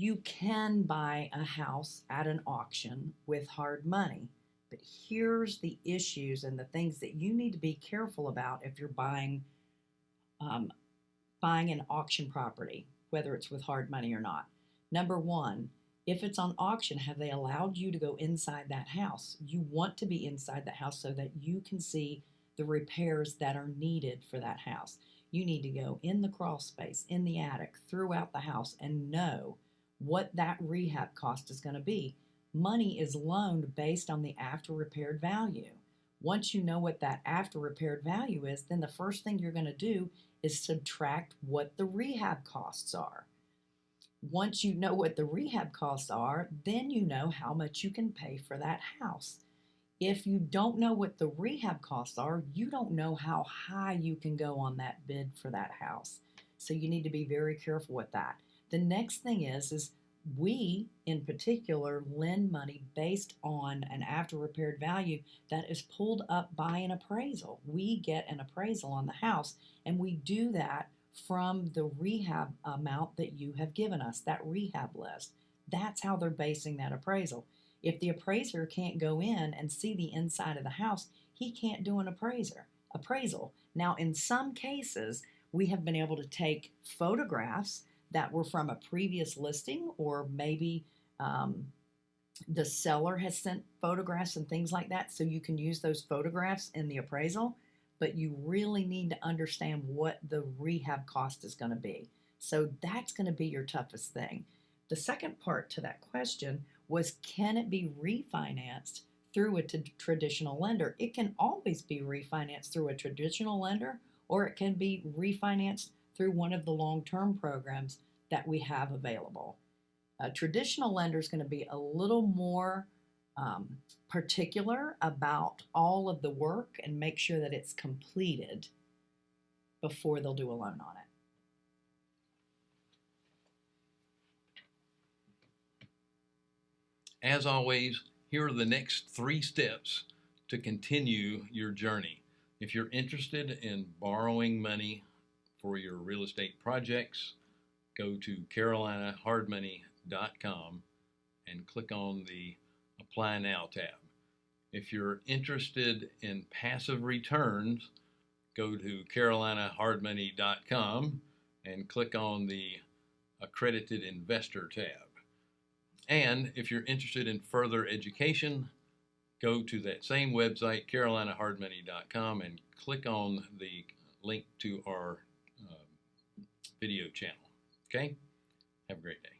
You can buy a house at an auction with hard money, but here's the issues and the things that you need to be careful about if you're buying um, buying an auction property, whether it's with hard money or not. Number one, if it's on auction, have they allowed you to go inside that house? You want to be inside the house so that you can see the repairs that are needed for that house. You need to go in the crawl space, in the attic, throughout the house, and know what that rehab cost is going to be. Money is loaned based on the after repaired value. Once you know what that after repaired value is, then the first thing you're going to do is subtract what the rehab costs are. Once you know what the rehab costs are, then you know how much you can pay for that house. If you don't know what the rehab costs are, you don't know how high you can go on that bid for that house. So you need to be very careful with that. The next thing is is we in particular lend money based on an after repaired value that is pulled up by an appraisal. We get an appraisal on the house and we do that from the rehab amount that you have given us, that rehab list. That's how they're basing that appraisal. If the appraiser can't go in and see the inside of the house, he can't do an appraiser appraisal. Now, in some cases, we have been able to take photographs that were from a previous listing, or maybe um, the seller has sent photographs and things like that, so you can use those photographs in the appraisal. But you really need to understand what the rehab cost is going to be. So that's going to be your toughest thing. The second part to that question was can it be refinanced through a traditional lender? It can always be refinanced through a traditional lender or it can be refinanced through one of the long term programs that we have available. A traditional lender is going to be a little more um, particular about all of the work and make sure that it's completed before they'll do a loan on it. As always, here are the next three steps to continue your journey. If you're interested in borrowing money for your real estate projects, go to carolinahardmoney.com and click on the Apply Now tab. If you're interested in passive returns, go to carolinahardmoney.com and click on the Accredited Investor tab. And if you're interested in further education, go to that same website, carolinahardmoney.com, and click on the link to our video channel. Okay? Have a great day.